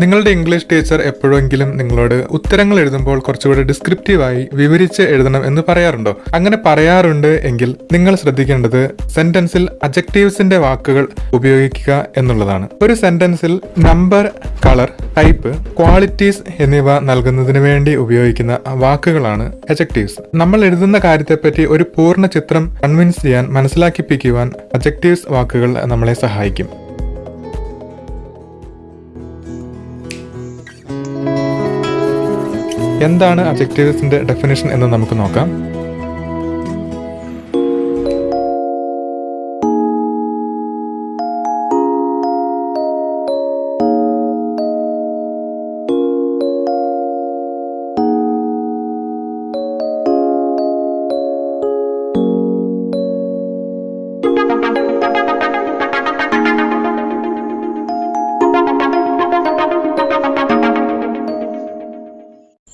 നിങ്ങളുടെ English teacher എപ്പോഴെങ്കിലും നിങ്ങളോട് ഉത്തരങ്ങൾ എഴുതുമ്പോൾ കുറച്ചുകൂടി ഡിസ്ക്രിപ്റ്റീവായി വിവരിച്ച് എഴുതണം എന്ന് പറയാറുണ്ടോ? അങ്ങനെ പറയാറുണ്ട് എങ്കിൽ നിങ്ങൾ ശ്രദ്ധിക്കേണ്ടത് സെന്റൻസിൽ അജക്റ്റീവ്സിന്റെ വാക്കുകൾ ഉപയോഗിക്കുക എന്നുള്ളതാണ്. ഒരു സെന്റൻസിൽ നമ്പർ കളർ ടൈപ്പ് ക്വാളിറ്റീസ് എന്നിവ നൽകുന്നതിന് വേണ്ടി ഉപയോഗിക്കുന്ന വാക്കുകളാണ് അജക്റ്റീവ്സ് നമ്മൾ എഴുതുന്ന കാര്യത്തെപ്പറ്റി ഒരു പൂർണ ചിത്രം കൺവിൻസ് ചെയ്യാൻ മനസ്സിലാക്കിപ്പിക്കുവാൻ അജക്റ്റീവ്സ് വാക്കുകൾ നമ്മളെ സഹായിക്കും. എന്താണ് അജക്റ്റീവ്സിന്റെ ഡെഫിനേഷൻ എന്ന് നമുക്ക് നോക്കാം.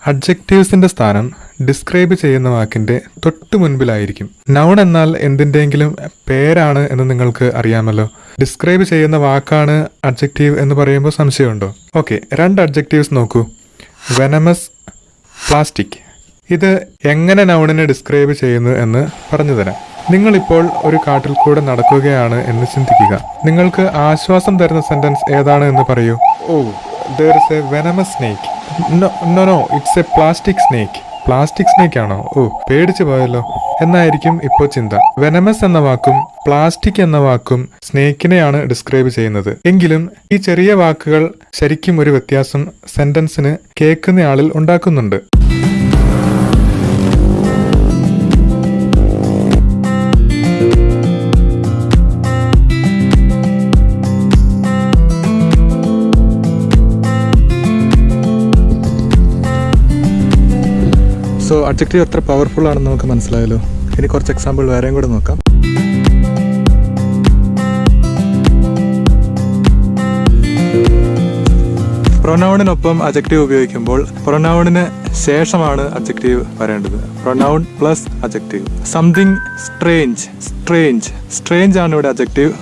അഡ്ജക്റ്റീവ്സിന്റെ സ്ഥാനം ഡിസ്ക്രൈബ് ചെയ്യുന്ന വാക്കിന്റെ തൊട്ടു മുൻപിലായിരിക്കും. നൗൺ എന്നാൽ എന്തിന്റെങ്കിലും പേരാണ് എന്ന് നിങ്ങൾക്ക് അറിയാമല്ലോ. ഡിസ്ക്രൈബ് ചെയ്യുന്ന വാക്കാണ് അഡ്ജക്റ്റീവ് എന്ന് പറയുമ്പോൾ സംശയമുണ്ടോ? ഓക്കെ രണ്ട് അഡ്ജക്റ്റീവ്സ് നോക്കൂ. വെനമസ് പ്ലാസ്റ്റിക് ഇത് എങ്ങനെ നൗണിനെ ഡിസ്ക്രൈബ് ചെയ്യുന്നു എന്ന് പറഞ്ഞു തരാം നിങ്ങളിപ്പോൾ ഒരു കാട്ടിൽ കൂടെ നടക്കുകയാണ് എന്ന് ചിന്തിക്കുക. നിങ്ങൾക്ക് ആശ്വാസം തരുന്ന സെന്റൻസ് ഏതാണ് എന്ന് പറയൂ. ഓ there is a venomous snake no no it's a plastic snake plastic snake ആണോ? ഓ പേടിച്ചു പോയല്ലോ. എന്നായിരിക്കും ഇപ്പോൾ ചിന്ത. വെനമസ് എന്ന വാക്കും പ്ലാസ്റ്റിക് എന്ന വാക്കും സ്നേക്കിനെയാണ് ഡിസ്ക്രൈബ് ചെയ്യുന്നത്. എങ്കിലും ഈ ചെറിയ വാക്കുകൾ ശരിക്കും ഒരു വ്യത്യാസം സെന്റൻസിന് കേൾക്കുന്നയാളിൽ ഉണ്ടാക്കുന്നുണ്ട്. സോ അഡ്ജക്റ്റീവ് എത്ര പവർഫുൾ ആണെന്ന് നമുക്ക് മനസ്സിലായല്ലോ. ഇനി കുറച്ച് എക്സാമ്പിൾ വേറെയും കൂടെ നോക്കാം. പ്രൊനൗണിനൊപ്പം അജക്റ്റീവ് ഉപയോഗിക്കുമ്പോൾ പ്രൊനൗണിന് ശേഷമാണ് അജക്റ്റീവ് വരേണ്ടത്. Pronoun plus adjective something strange strange strange ആണ് ഇവിടെ അജക്റ്റീവ്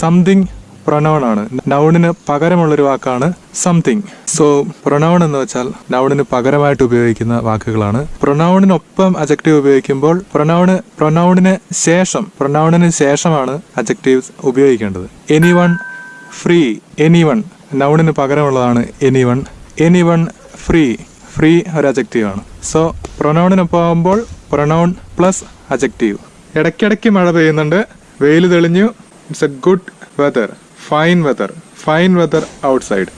സംതിങ് പ്രൊനൗൺ ആണ്. നൗണിന് പകരമുള്ളൊരു വാക്കാണ് സംതിങ് സോ പ്രൊനൗൺ എന്ന് വെച്ചാൽ നൗണിന് പകരമായിട്ട് ഉപയോഗിക്കുന്ന വാക്കുകളാണ്. പ്രൊനൗണിനൊപ്പം അജക്റ്റീവ് ഉപയോഗിക്കുമ്പോൾ പ്രൊനൗണ് പ്രൊനൗണിന് ശേഷം പ്രൊനൗണിന് ശേഷമാണ് അജക്റ്റീവ്സ് ഉപയോഗിക്കേണ്ടത്. Any one free any one നൗണിന് പകരമുള്ളതാണ് any one any one free free ഒരു അജക്റ്റീവ് ആണ്. സോ പ്രൊനൗണിനൊപ്പം ആകുമ്പോൾ പ്രൊനൗൺ പ്ലസ് അജക്റ്റീവ് ഇടയ്ക്കിടയ്ക്ക് മഴ പെയ്യുന്നുണ്ട്. വെയിൽ തെളിഞ്ഞു. It's a good weather fine weather fine weather outside